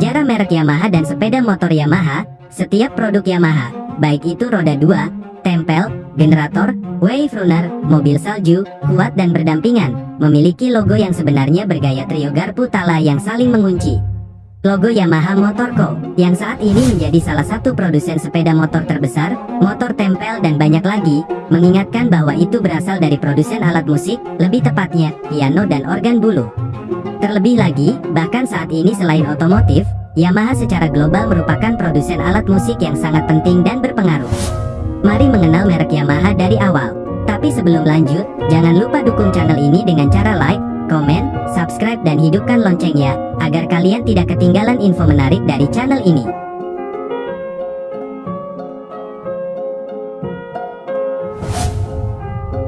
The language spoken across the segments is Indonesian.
merek Yamaha dan sepeda motor Yamaha, setiap produk Yamaha, baik itu roda 2, tempel, generator, wave runner, mobil salju, kuat dan berdampingan, memiliki logo yang sebenarnya bergaya trio garpu tala yang saling mengunci. Logo Yamaha Motor Co. yang saat ini menjadi salah satu produsen sepeda motor terbesar, motor tempel dan banyak lagi, mengingatkan bahwa itu berasal dari produsen alat musik, lebih tepatnya, piano dan organ bulu. Terlebih lagi, bahkan saat ini selain otomotif, Yamaha secara global merupakan produsen alat musik yang sangat penting dan berpengaruh. Mari mengenal merek Yamaha dari awal. Tapi sebelum lanjut, jangan lupa dukung channel ini dengan cara like, komen, subscribe dan hidupkan loncengnya, agar kalian tidak ketinggalan info menarik dari channel ini.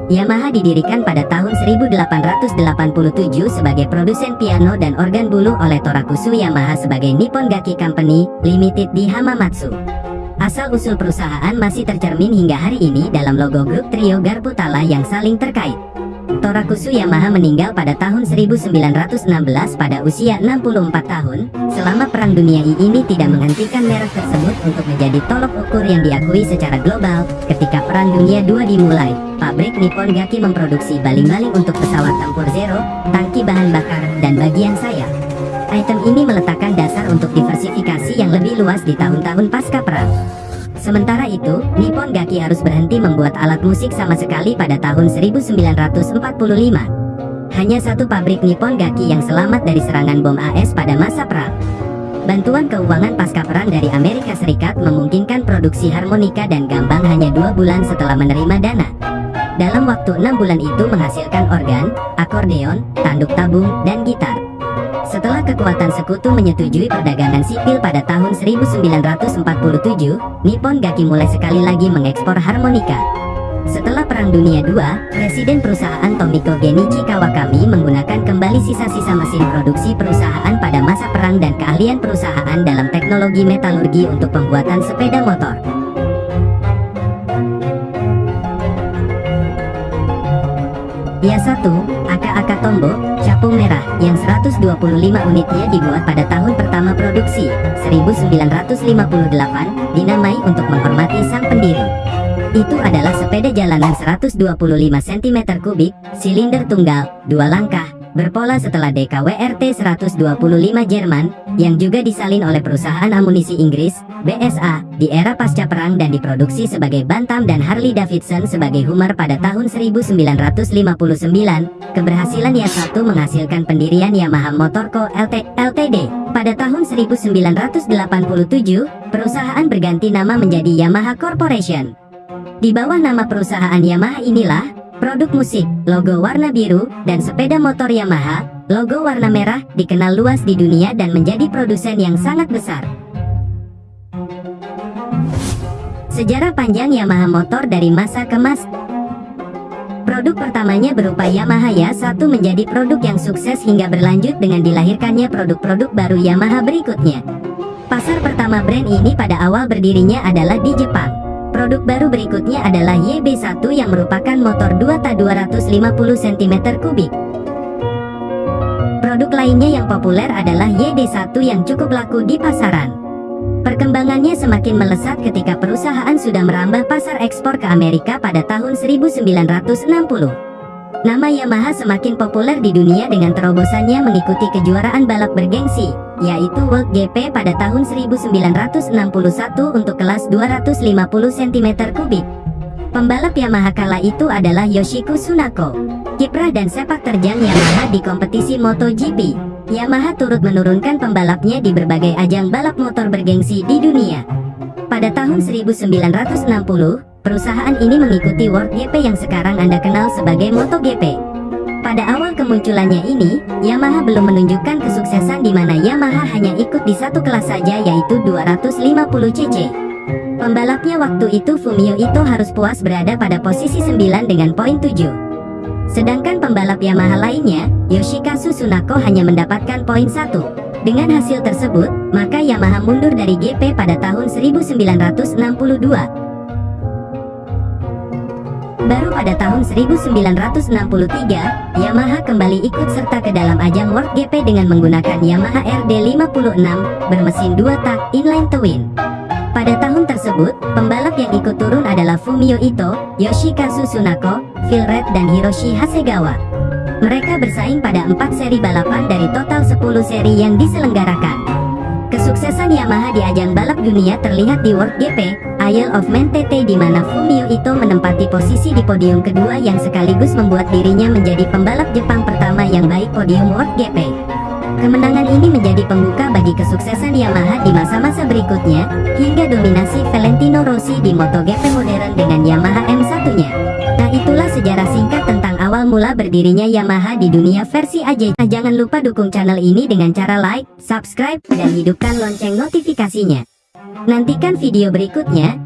Yamaha didirikan pada tahun 1887 sebagai produsen piano dan organ bulu oleh Torakusu Yamaha sebagai Nippon Gaki Company Limited di Hamamatsu. Asal-usul perusahaan masih tercermin hingga hari ini dalam logo grup trio Garputala yang saling terkait. Torakusu Yamaha meninggal pada tahun 1916 pada usia 64 tahun. Selama Perang Dunia I ini tidak menghentikan merek tersebut untuk menjadi tolok ukur yang diakui secara global. Ketika Perang Dunia II dimulai, pabrik Nippon Gaki memproduksi baling-baling untuk pesawat tempur Zero, tangki bahan bakar, dan bagian sayap. Item ini meletakkan dasar untuk diversifikasi yang lebih luas di tahun-tahun pasca perang. Sementara itu, Nippon Gaki harus berhenti membuat alat musik sama sekali pada tahun 1945. Hanya satu pabrik Nippon Gaki yang selamat dari serangan bom AS pada masa perang. Bantuan keuangan pasca perang dari Amerika Serikat memungkinkan produksi harmonika dan gambang hanya dua bulan setelah menerima dana. Dalam waktu enam bulan itu menghasilkan organ, akordeon, tanduk tabung, dan gitar. Setelah kekuatan sekutu menyetujui perdagangan sipil pada tahun 1947, Nippon Gaki mulai sekali lagi mengekspor harmonika. Setelah Perang Dunia II, Presiden perusahaan Tomiko Genichi Kawakami menggunakan kembali sisa-sisa mesin produksi perusahaan pada masa perang dan keahlian perusahaan dalam teknologi metalurgi untuk pembuatan sepeda motor. Dia satu, Tombo, capung merah, yang 125 unitnya dibuat pada tahun pertama produksi, 1958, dinamai untuk menghormati sang pendiri. Itu adalah sepeda jalanan 125 cm kubik, silinder tunggal, dua langkah, berpola setelah DKWRT 125 Jerman, yang juga disalin oleh perusahaan amunisi Inggris, BSA, di era pasca perang dan diproduksi sebagai Bantam dan Harley Davidson sebagai Hummer pada tahun 1959, keberhasilan YA1 menghasilkan pendirian Yamaha Motor Co. LT, Ltd. Pada tahun 1987, perusahaan berganti nama menjadi Yamaha Corporation. Di bawah nama perusahaan Yamaha inilah, Produk musik, logo warna biru, dan sepeda motor Yamaha, logo warna merah, dikenal luas di dunia dan menjadi produsen yang sangat besar. Sejarah panjang Yamaha motor dari masa ke masa Produk pertamanya berupa Yamaha Ya1 menjadi produk yang sukses hingga berlanjut dengan dilahirkannya produk-produk baru Yamaha berikutnya. Pasar pertama brand ini pada awal berdirinya adalah di Jepang. Produk baru berikutnya adalah YB1 yang merupakan motor 2 250 cm3. Produk lainnya yang populer adalah YD1 yang cukup laku di pasaran. Perkembangannya semakin melesat ketika perusahaan sudah merambah pasar ekspor ke Amerika pada tahun 1960. Nama Yamaha semakin populer di dunia dengan terobosannya mengikuti kejuaraan balap bergengsi, yaitu World GP pada tahun 1961 untuk kelas 250 cm3. Pembalap Yamaha kala itu adalah Yoshiko Tsunako, kiprah dan sepak terjang Yamaha di kompetisi MotoGP. Yamaha turut menurunkan pembalapnya di berbagai ajang balap motor bergengsi di dunia. Pada tahun 1960, perusahaan ini mengikuti World GP yang sekarang Anda kenal sebagai MotoGP. Pada awal kemunculannya ini, Yamaha belum menunjukkan kesuksesan di mana Yamaha hanya ikut di satu kelas saja yaitu 250cc. Pembalapnya waktu itu Fumio Ito harus puas berada pada posisi 9 dengan poin 7. Sedangkan pembalap Yamaha lainnya, Yoshikazu Tsunako hanya mendapatkan poin 1. Dengan hasil tersebut, maka Yamaha mundur dari GP pada tahun 1962. Baru pada tahun 1963, Yamaha kembali ikut serta ke dalam ajang World GP dengan menggunakan Yamaha RD56 bermesin 2 tak inline twin. Pada tahun tersebut, pembalap yang ikut turun adalah Fumio Ito, Yoshikazu Tsunako, Phil Red dan Hiroshi Hasegawa. Mereka bersaing pada empat seri balapan dari total 10 seri yang diselenggarakan. Kesuksesan Yamaha di ajang balap dunia terlihat di World GP, Isle of Man TT di mana Fumio Ito menempati posisi di podium kedua yang sekaligus membuat dirinya menjadi pembalap Jepang pertama yang baik podium World GP. Kemenangan ini menjadi pembuka bagi kesuksesan Yamaha di masa-masa berikutnya, hingga dominasi Valentino Rossi di MotoGP modern dengan Yamaha M1-nya. Sejarah singkat tentang awal mula berdirinya Yamaha di dunia versi AJ. Nah, jangan lupa dukung channel ini dengan cara like, subscribe, dan hidupkan lonceng notifikasinya. Nantikan video berikutnya,